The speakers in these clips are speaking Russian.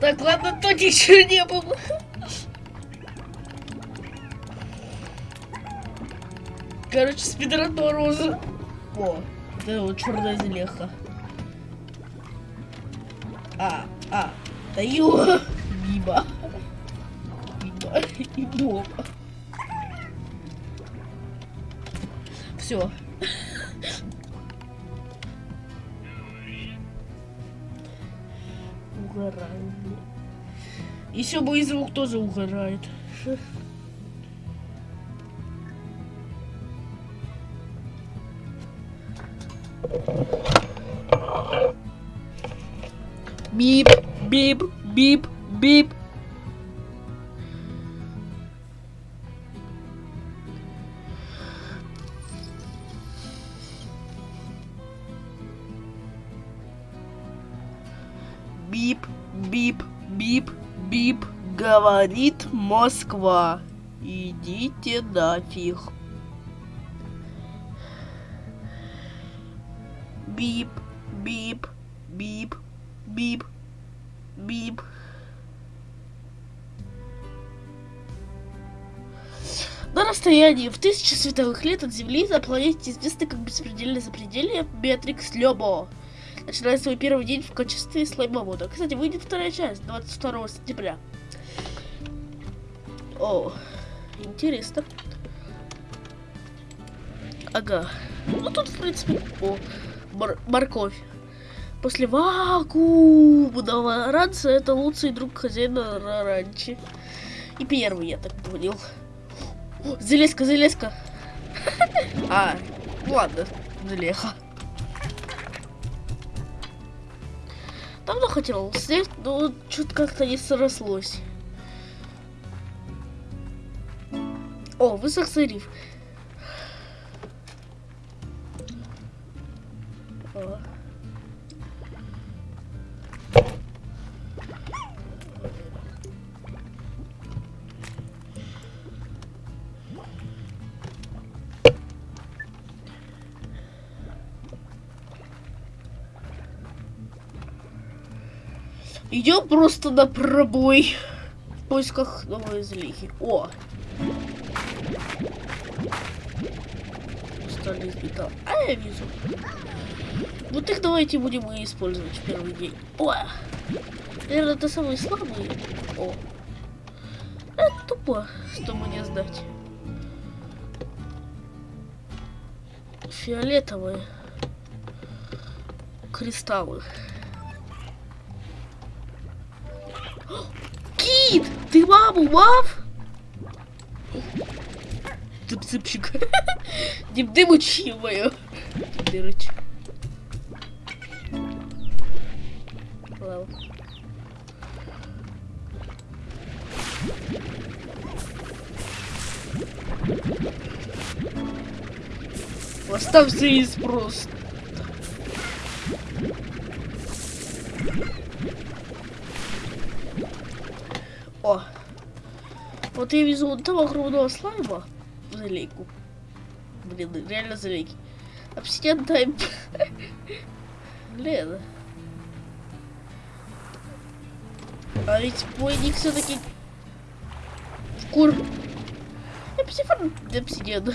Так, ладно, то ничего не было. Короче, спидран Мороза. О, это вот черная зелеха. А, а, даю. Мимо. Мимо. И дома. Все. Угораю. Еще мой звук тоже угорает. Бип, бип, бип. Бип, говорит Москва. Идите нафиг. Бип, бип, бип, бип, бип. На расстоянии в тысячи световых лет от Земли на планете известный как беспредельное запределье Беатрикс Лебо. Начинает свой первый день в качестве слаймовода. Кстати, выйдет вторая часть 22 сентября. О, интересно. Ага. Ну тут, в принципе, о, мор- морковь. После вакуумного ранца это лучший друг хозяина ра- ранчи. И первый, я так понял. О, Железка, железка. А, ладно, желеха. Давно хотел снять, но что-то как-то не срослось. О, риф. О. Идем просто на пробой. В поисках новой злихи. О! Из металла. А я вижу. Вот их давайте будем и использовать в первый день. О! Наверное, это самые слабые. О! Это тупо, что мне сдать. Фиолетовые. Кристаллы. Кит! Ты маму, мав? Мою. Дырыч. Ладно. Оставься из просто. О. Вот я везу вон того огромного слайма залейку. Блин, реально залейки. Обсидиан тайм. Блин. А ведь мой ник все-таки кур. Эпсифон обсидиан.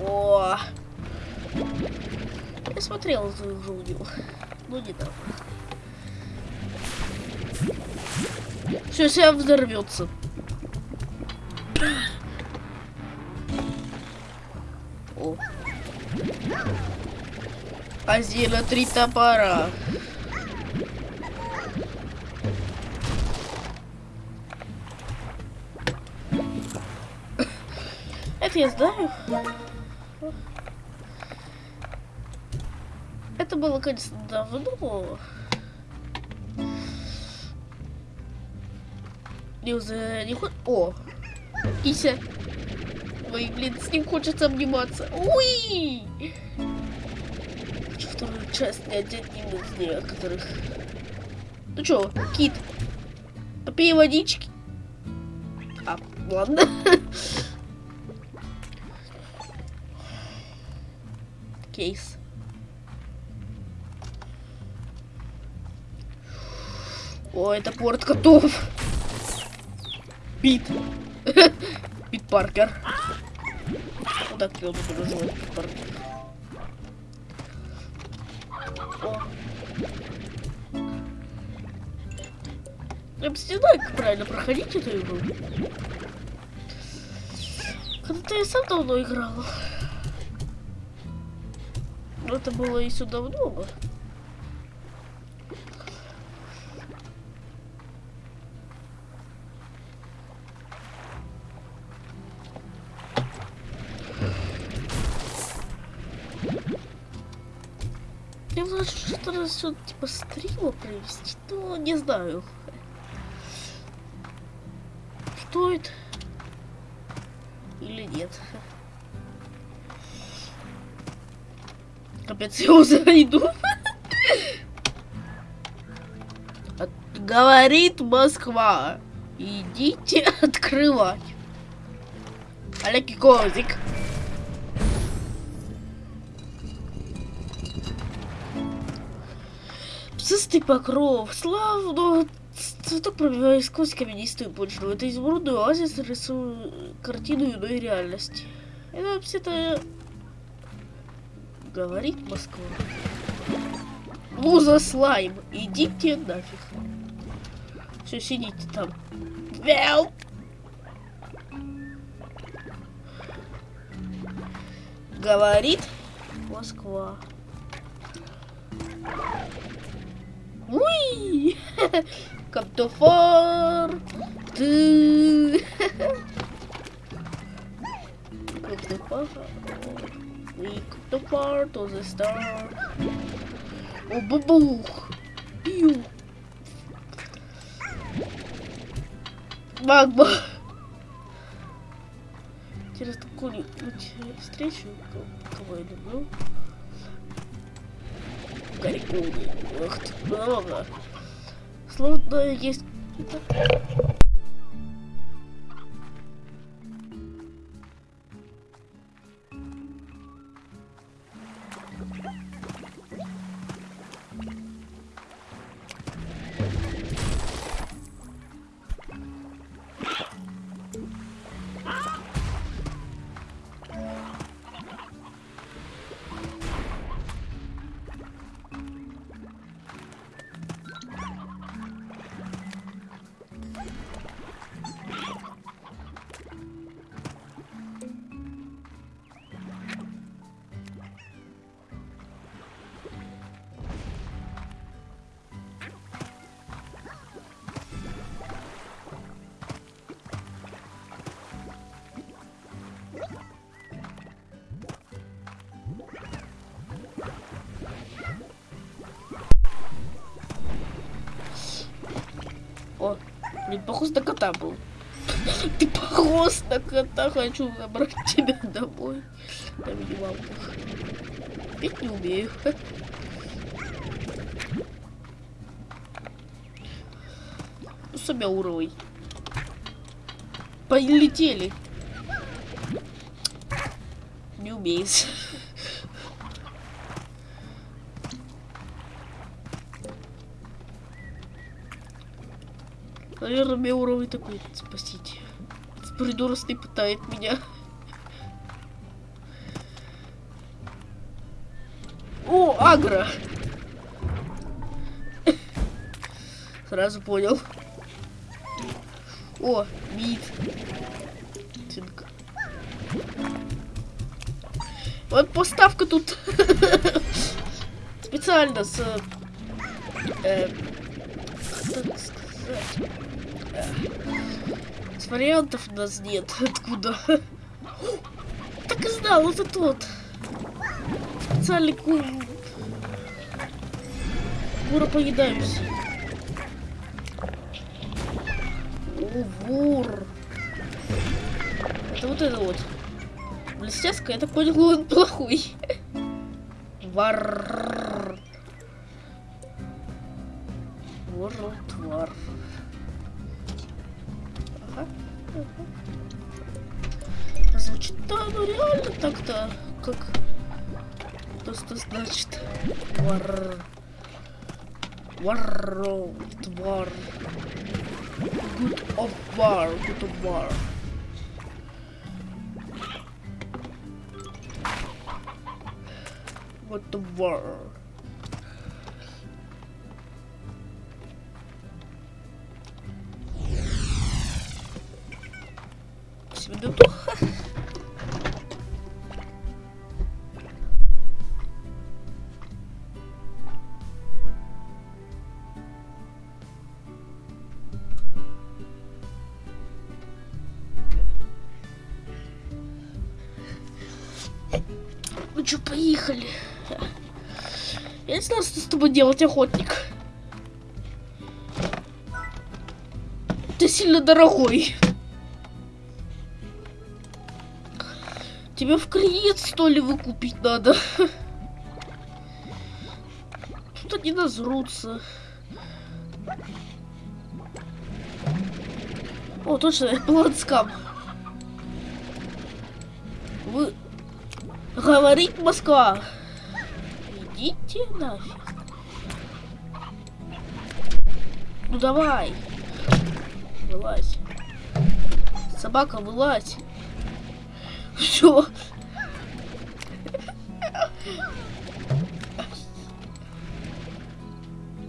О, я смотрел за Жулдил. Ну не Все, сейчас взорвется. О. Азина три топора. Это я знаю. Это было, конечно, давно. Не уже не хо- О! Кися! Ой, блин, с ним хочется обниматься. Уй! Хочу вторую часть снять одним из некоторых. Ну чё, кит? Попей водички. А, ладно. кейс. О, это порт готов. Пит. Пит Паркер. Вот так его буду называть, Пит Паркер. Я бы не знаю, как правильно проходить эту игру. Когда-то я сам давно играл. Но это было еще давно. Я что что типа стрима провести, но не знаю. Стоит или нет. Капец, я уже иду. Говорит Москва. Идите открывать. Олег Козик. Псистый покров, славно, цветок пробивая сквозь каменистую почву. Это изумрудный оазис рисует картину иной реальности. Это вообще-то говорит Москва. Муза слайм, идите нафиг. Все, сидите там. Мяу. Говорит Москва. Уи! Far. Ты. Come too far. We come too far to the star. О, бабух. Пью. Магма. Интересно, какую-нибудь встречу, кого я люблю. Гарикуны. Ах ты. Словно есть... блин, похож на кота был. Ты похож на кота, хочу забрать тебя домой. На минималках. Петь не умею. Ну, себя уровень. Полетели. Не умеешь. Наверное, мне уровень такой спасите. Придуростный пытает меня. О, агро! Сразу понял. О. Цинк. Вот поставка тут специально с... э, вариантов у нас нет. Откуда? Так и знал, это тот. Специальный ку... Куропоедающий. О, вор. Это вот это вот. Блестяска, я так понял, он плохой. Вар. War. War. Good of war. Good of war. What the war? Минуту. Знаю, что с тобой делать, охотник. Ты сильно дорогой. Тебе в кредит, что ли, выкупить надо? Тут они назрутся. О, точно, планскам. Вы... Говорит Москва. Идите нафиг. Ну давай. Вылазь. Собака, вылазь. Все.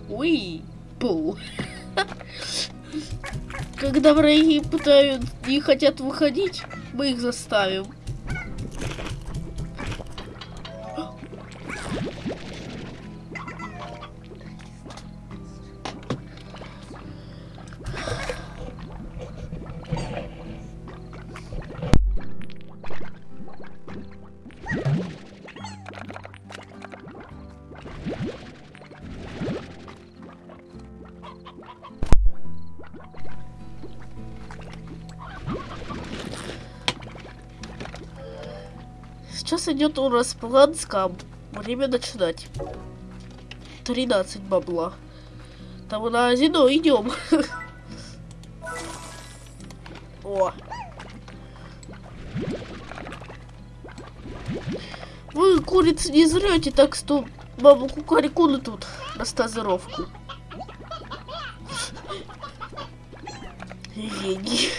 Ой, пол. Когда враги пытают и хотят выходить, мы их заставим. Сейчас идет у нас план скам. Время начинать. 13 бабла. Там на Азино идем. О. Вы, курицы, не зрете, так что бабу кукарикуны тут на стазировку. Гений.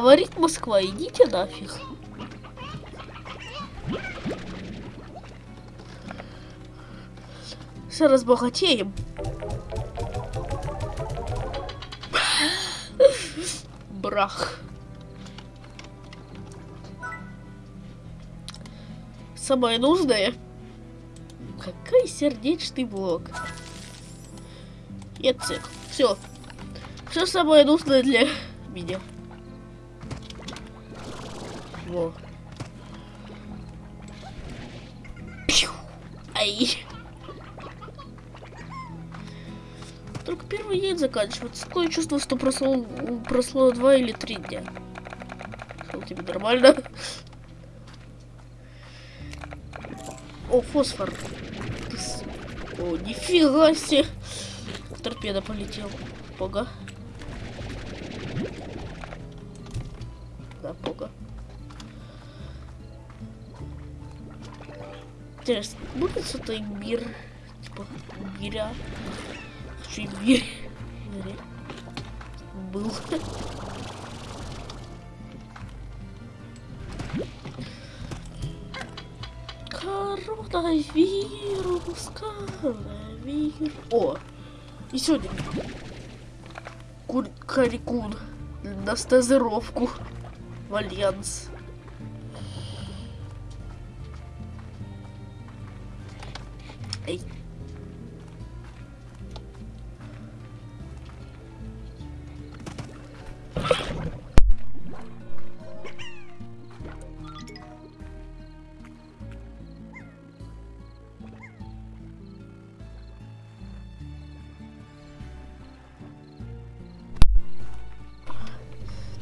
Говорит Москва, идите нафиг. Все разбогатеем. Брах. Самое нужное. Какой сердечный блок. Нет, все. Все самое нужное для меня. Пью. Ай. Только первый день заканчивается. Такое чувство, что прошло, прошло два или три дня. Что тебе нормально? О, фосфор. О, нифига себе. Торпеда полетел. Пога. Интересно, будет что-то имбирь? Типа имбиря? Хочу имбирь. Был. Коронавирус, коронавирус. О, и сегодня Кур Карикун на стазировку в Альянс. Эй.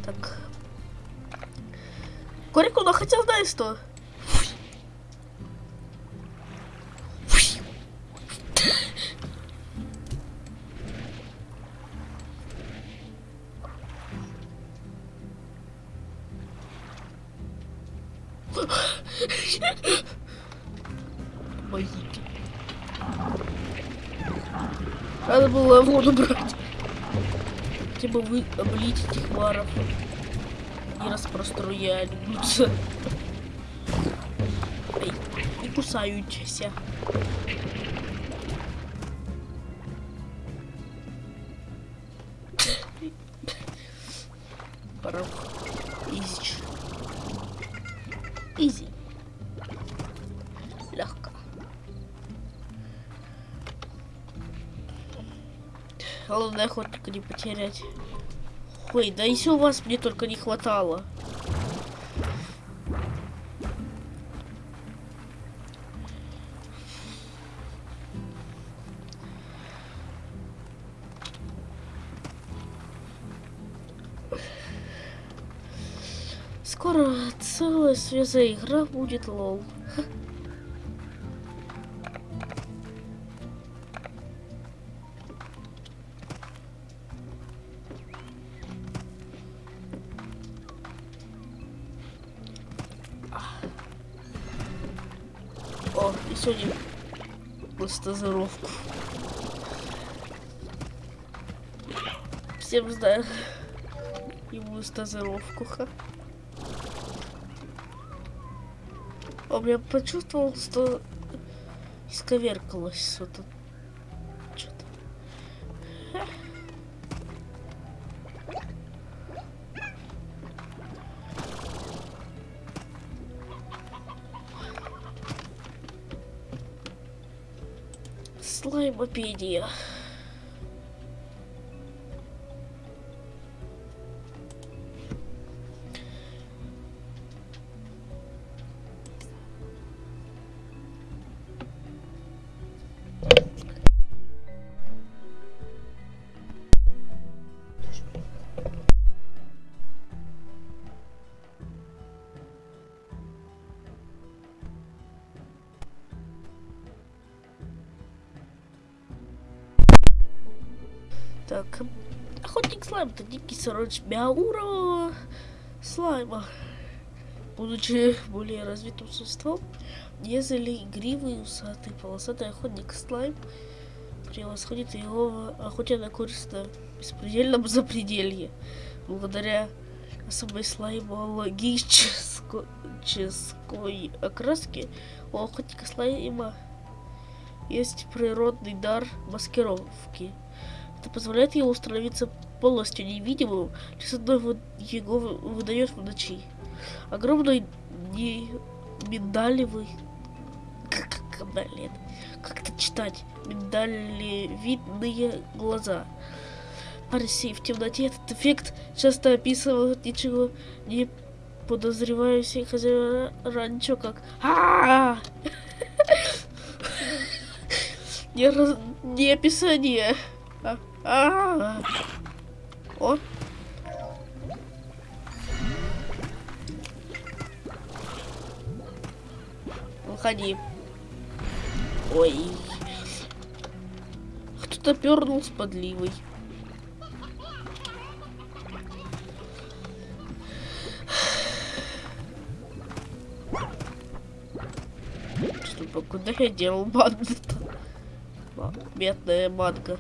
Так. Корикуна хотел знаешь что? Облить этих варов. Не распроструяются. Ай, не кусаются. Пора. Изич. Изи. Легко. Главное охотника не потерять. Ой, да еще у вас мне только не хватало. Скоро целая связая игра будет лол. Стазировку. Всем знаю. Ему стазировку, ха. А я почувствовал, что исковеркалось. Что-то. Слаймопедия. Охотник слайм это дикий сородич Мяура слайма. Будучи более развитым существом, нежели игривый, усатый, полосатый охотник слайм превосходит его на користь на беспредельном запределье. Благодаря особой слаймологической окраске у охотника слайма есть природный дар маскировки. Это позволяет ему становиться полностью невидимым, одной его выдает в ночи. Огромный не миндалевый... Как, блин, как это читать? Миндалевидные глаза. Парси в темноте этот эффект часто описывают ничего не подозревающие хозяева ранчо как а не, описание. А, а, О. Выходи. Ой. Кто-то пернул с подливой. Что, куда я делал банду-то? Бедная манга.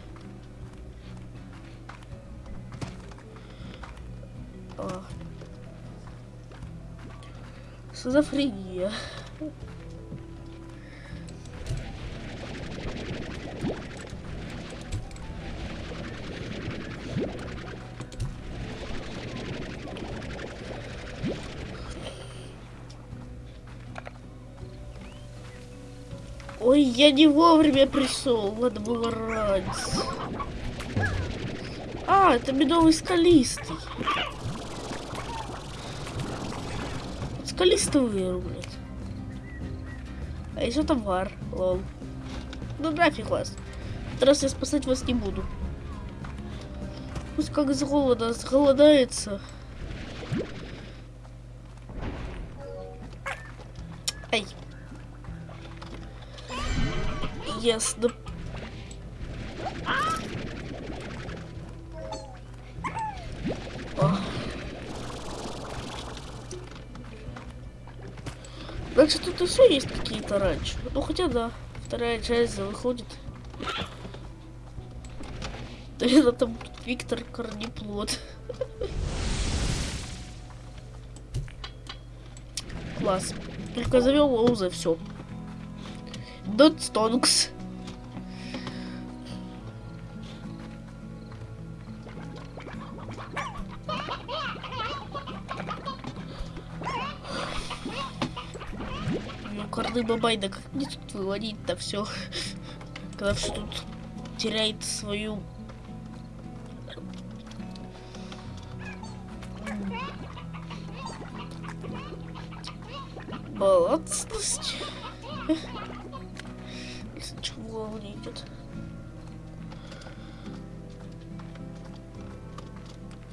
Шизофрения. Ой, я не вовремя пришел, надо было раньше. А, это медовый скалистый. Скалистый вырублет. А еще товар, лол. Ну нафиг вас. Раз я спасать вас не буду. Пусть как с голода сголодается. Ай. Ясно. Значит, тут и все есть какие-то раньше. Ну, хотя да, вторая часть выходит. Это там Виктор Корнеплод. Класс. Только зовем его все. Дот Стонкс. Корны Бабай, да как мне тут выводить-то все? Когда все тут теряет свою балансность. Если в голову не идет.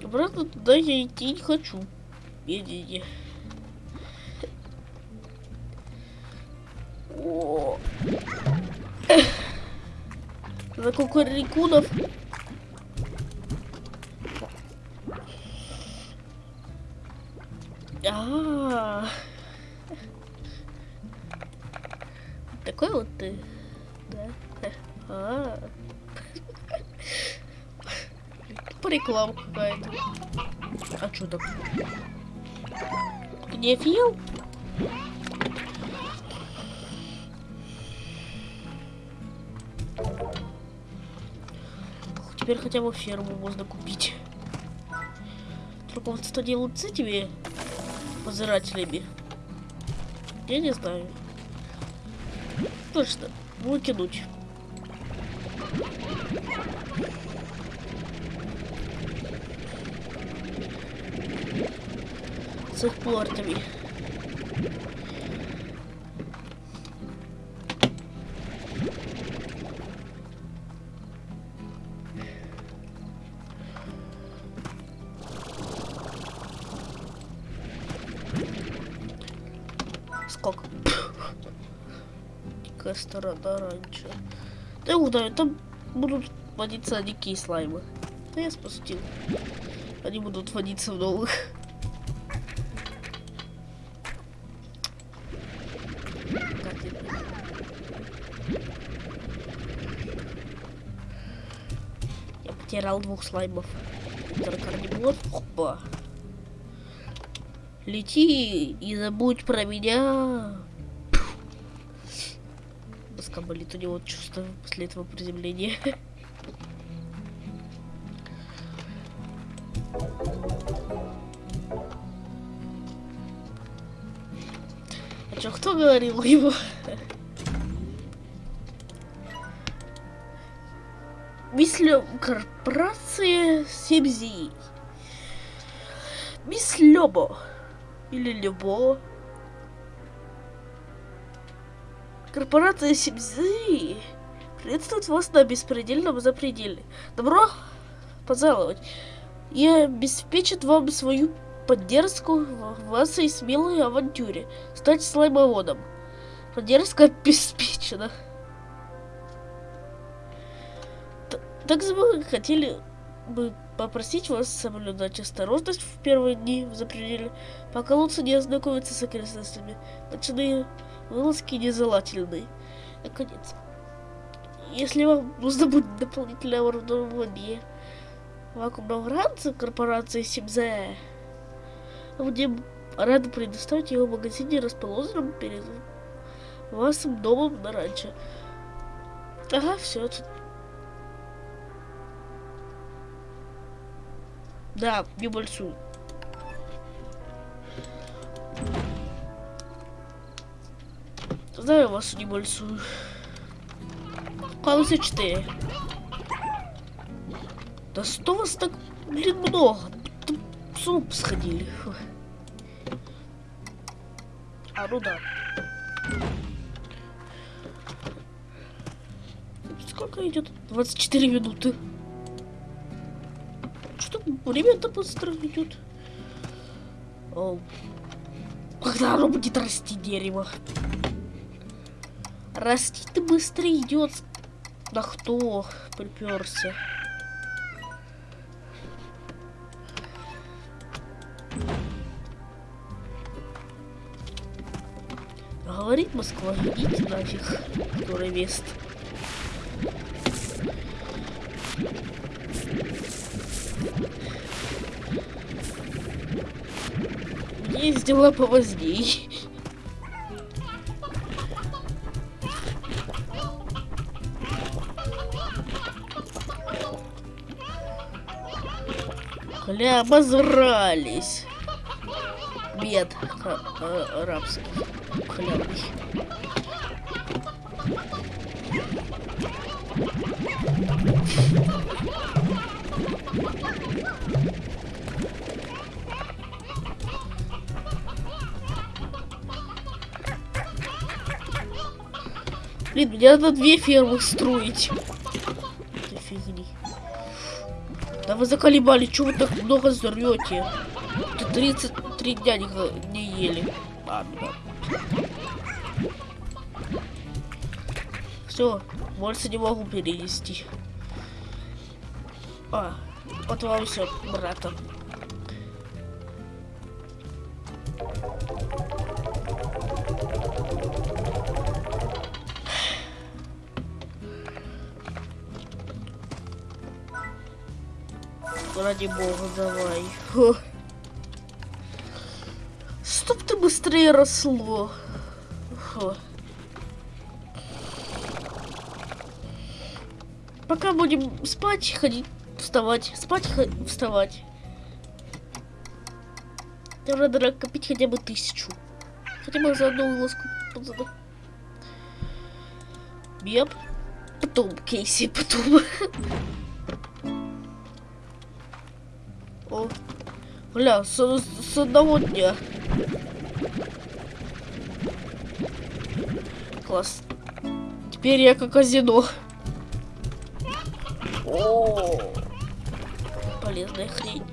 Обратно туда я идти не хочу. Не-не-не. О. За кукурикунов. А, такой вот ты, да? А, реклама какая-то. А что так? Ты не Теперь хотя бы ферму можно купить. Что делают с этими позирателями? Я не знаю. Точно, выкинуть. С их портами. Сколько? Какая сторона раньше. Да я там будут водиться дикие слаймы. Да я спустил. Они будут водиться в новых. Как это? Я потерял двух слаймов. Интеркарнивор. Опа. Лети и забудь про меня. Доска болит у него чувство после этого приземления. А чё, кто говорил его? Мислю корпорация Семзи. Мисс Лёбо. Или Любо. Корпорация Сибзы приветствует вас на беспредельном запределе. Добро пожаловать. И обеспечит вам свою поддержку в вашей смелой авантюре. Стать слаймоводом. Поддержка обеспечена. Т- Также мы хотели бы попросить вас соблюдать осторожность в первые дни в запределе, пока лучше не ознакомиться с окрестностями. Ночные вылазки нежелательны. Наконец. Если вам нужно будет дополнительное оборудование вакуумного ранца корпорации Симзе, будем рады предоставить его в магазине, расположенном перед вашим домом на ранчо. Ага, все. Да, небольшую. Знаю вашу небольшую. Кажется, 4. Да что вас так, блин, много? Будто С ума сходили. А, ну да. Сколько идет? 24 минуты. Что время-то быстро идет? О, Когда оно будет расти дерево? Расти-то быстро идет. Да кто приперся? Говорит Москва, идите нафиг, который вест. Дела повоздей. Бля, обозрались. Бед э, арабский. Хлебный. Блин, мне надо две фермы строить. Это фигни. Да вы заколебали, чего вы так много зрете? Ты 33 дня не, не ели. Ладно. Все, больше не могу перенести. А, вот вам все, брата. Ради бога, давай. Фу. Чтоб ты быстрее росло. Фу. Пока будем спать, ходить, вставать, спать, вставать. Нам надо копить хотя бы тысячу. Хотя бы за одну вылазку. Беп. Потом, Кейси, потом. О, бля, с, с одного дня. Класс. Теперь я как казино. О, полезная хрень.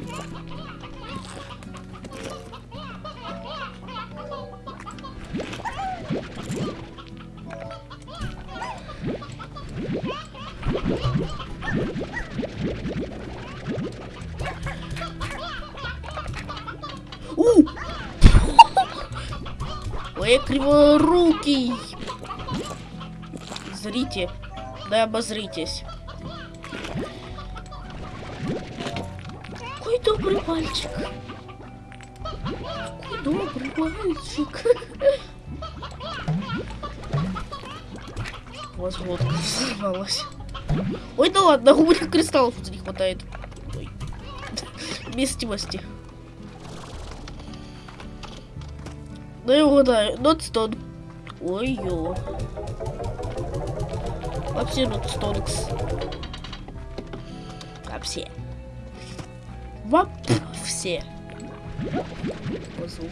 Ой, криворукий. Зрите. Да обозритесь. Какой добрый мальчик. Какой добрый мальчик. У вас водка взорвалась. Ой, да ладно, у меня кристаллов не хватает. Ой. Вместимости. Ну и угадаю, Нотстон. Ой-ё. Вообще Нотстонкс. Вообще. Вообще. Звук.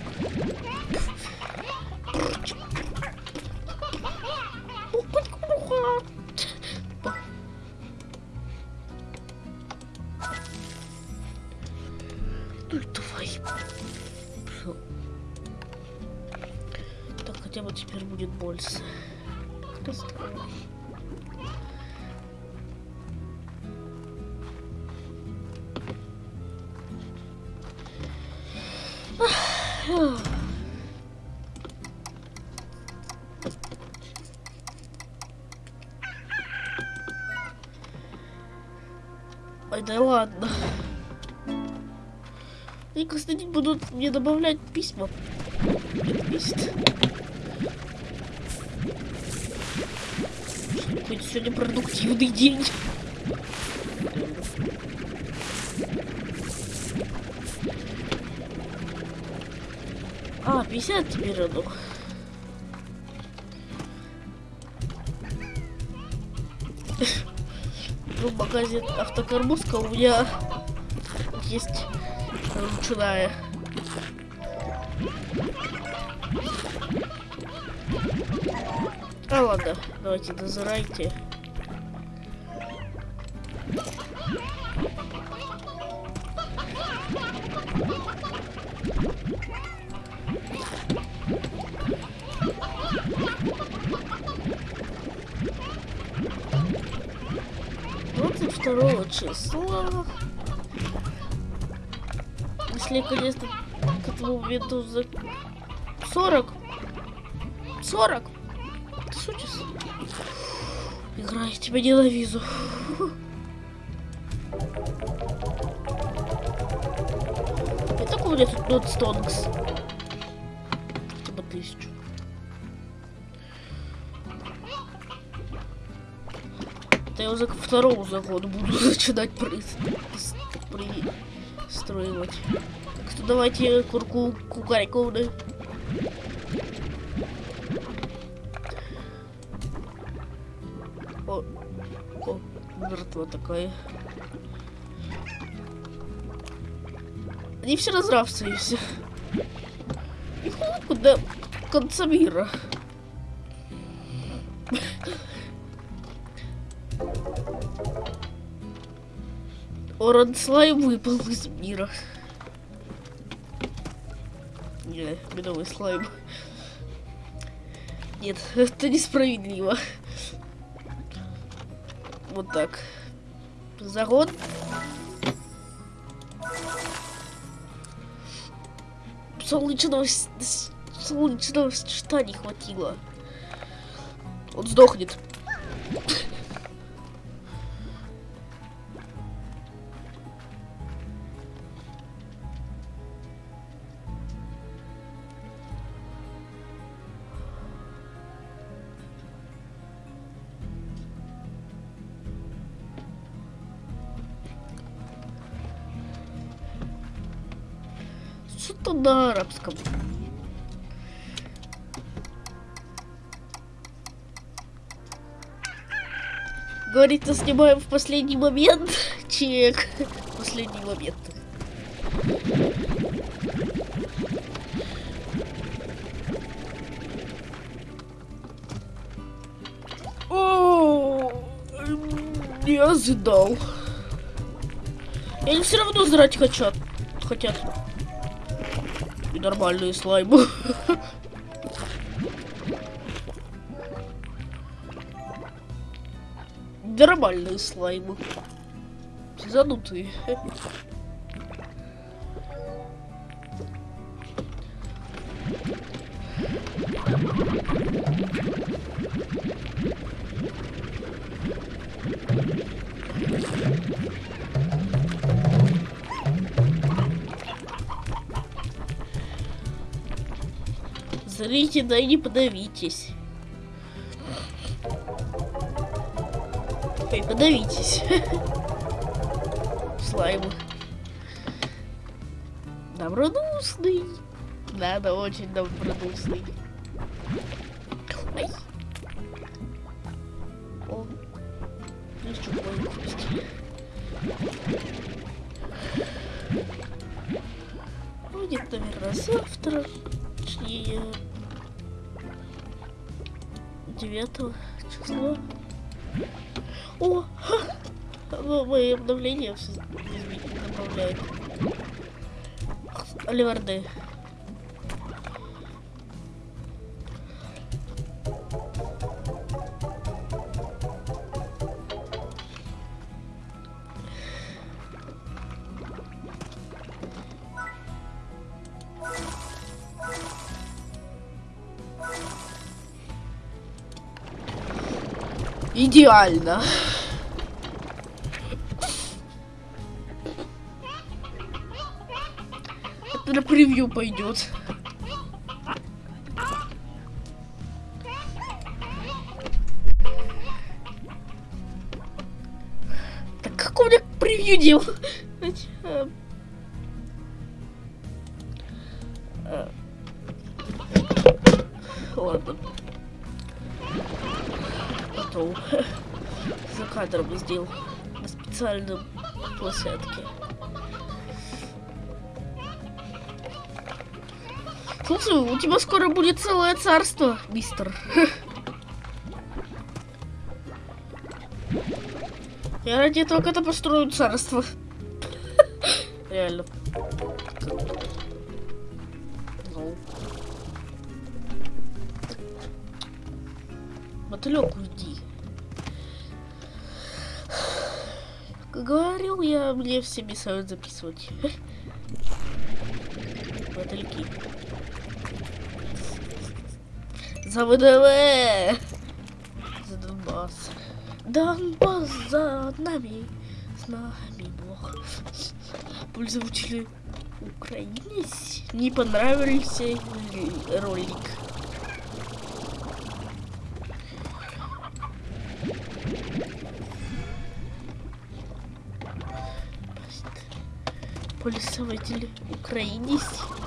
Ой, да ладно. И каждый день будут мне добавлять письма. Пишет. Хоть сегодня продуктивный день. 50 теперь раду. Ну, в магазин автокарбузка у меня есть ручная. А ладно, давайте дозирайте. Конечно, к этому моменту за 40 40. Ты шутишь? Игра, я тебя ненавижу. И так у меня тут нот стонкс. Хотя тысячу. Это я уже к второму закону буду начинать при... пристроивать. Так что давайте курку кукариковны. О, о, мертва такая. Они все разравствуются. И хлопку до конца мира. Оран слайм выпал из мира. Не, медовый слайм. Нет, это несправедливо. Вот так. Загон. Солнечного, солнечного что не хватило. Он сдохнет. Что-то на арабском. Говорится, снимаем в последний момент. Чек. Последний момент. О, не ожидал. Они все равно зрать хотят. Хотят. Нормальные слаймы. Нормальные слаймы. Занутые. Зрите, да и не подавитесь. Ой, подавитесь. Слаймы. Добродушный. Надо очень добродушный. Все добавляют. Оливарды. Идеально. Это на превью пойдет. Так как у меня превью делать? Ладно. Потом за кадром сделал на специальном площадке. Слушай, у тебя скоро будет целое царство, мистер. Я ради этого когда построю царство. Реально. Мотылек, уйди. Как говорил я, мне все мешают записывать. Мотыльки. За ВДВ! За Донбасс. Донбасс за нами. С нами Бог. Пользователи украинец не понравился ли- ролик. Пользователи украинец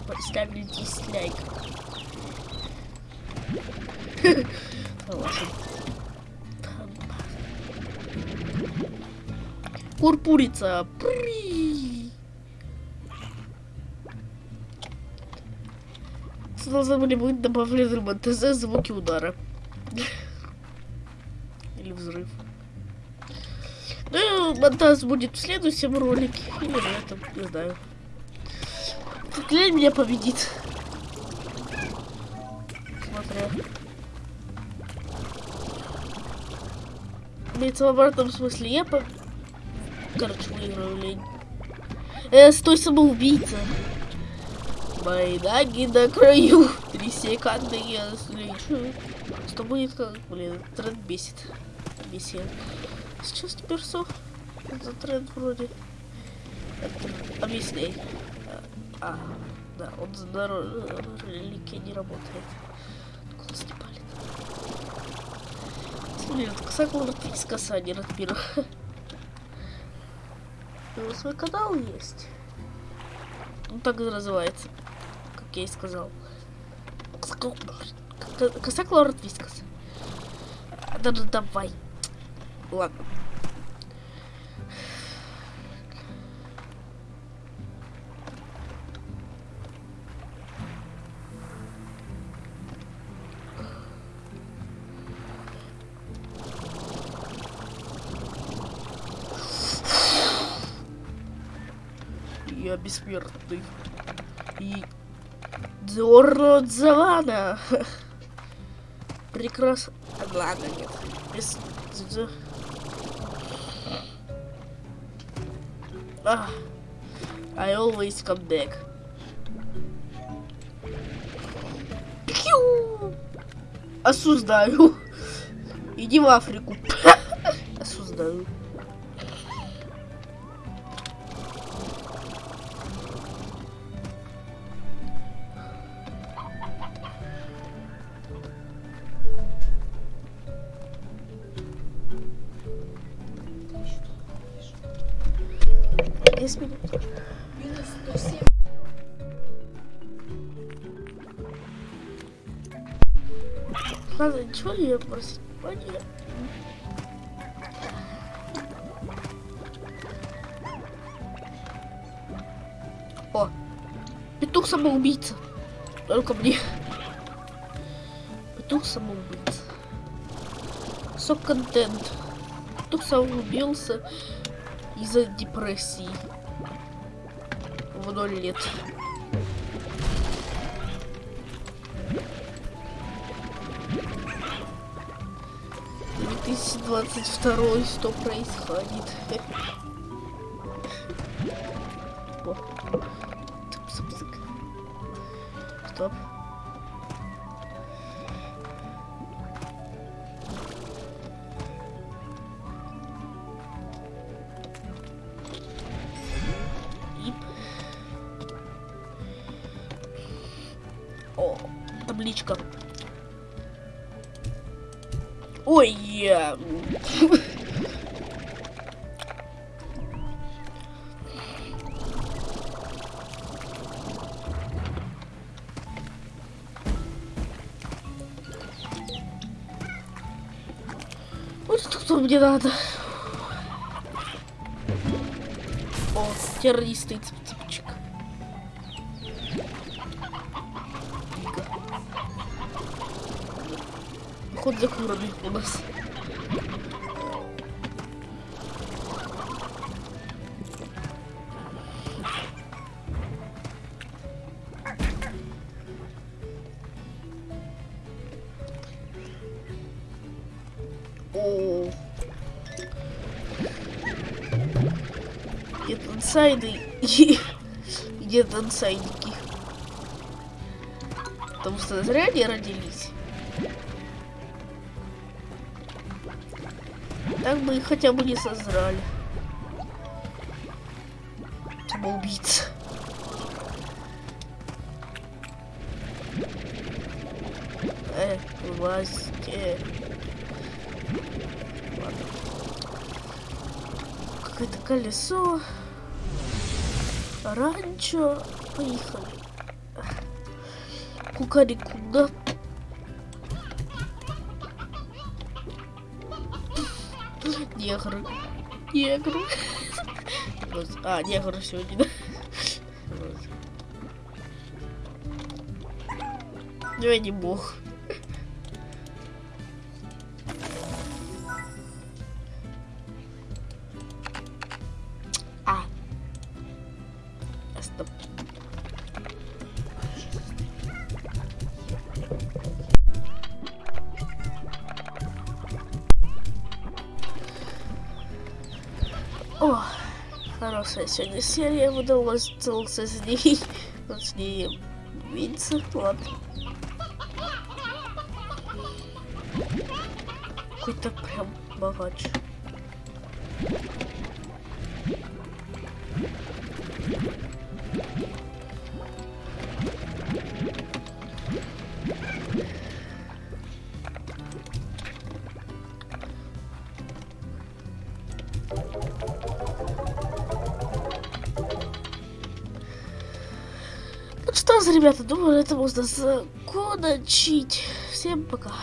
поставили дизлайк. Курпурица. При. Должны были быть добавлены в звуки удара. Или взрыв. Ну, монтаж будет в следующем ролике. Или в этом, не знаю. Клей меня победит. Имеется в обратном смысле. Я по... Короче, выиграю лень. Э, стой, самоубийца. Мои ноги на краю. Три секунды я слечу. Что будет как? Блин, тренд бесит. Бесит. Сейчас теперь сох. За тренд вроде. Это- Объясняй. А, да, он за реликия не работает. Блин, это ксакла подписка, а не Ратмир. У свой канал есть. Он так и называется. Как я и сказал. Косакла Ратвискас. Да, да, давай. Ладно. Бессмертный. И Дзорро Дзавана. Прекрасно. Ладно, нет. Без... А. I always come back. Пью! Осуждаю. Иди в Африку. Осуждаю. Десять минут. Минус 107. Ладно, ничего не просить. Понятно. О, петух самоубийца. Только мне. Петух самоубийца. Сок контент. Петух самоубился из-за депрессии. В ноль лет. Двадцать второй, что происходит? Вот что мне надо. О, террористы, цып-цыпчик. Ход за курами у нас. Нет инсайдики. Потому что зря они родились. Так бы их хотя бы не созрали. Самоубийца. Э, вылазьте. Ладно. Какое-то колесо. Ранчо. Поехали. Кукарикуда. Негры. Негры. Вот. А, негры сегодня, да? Я не бог. Хорошая сегодня серия выдалась, целился с ней. С ней видится, ладно. Можно закончить. Всем пока.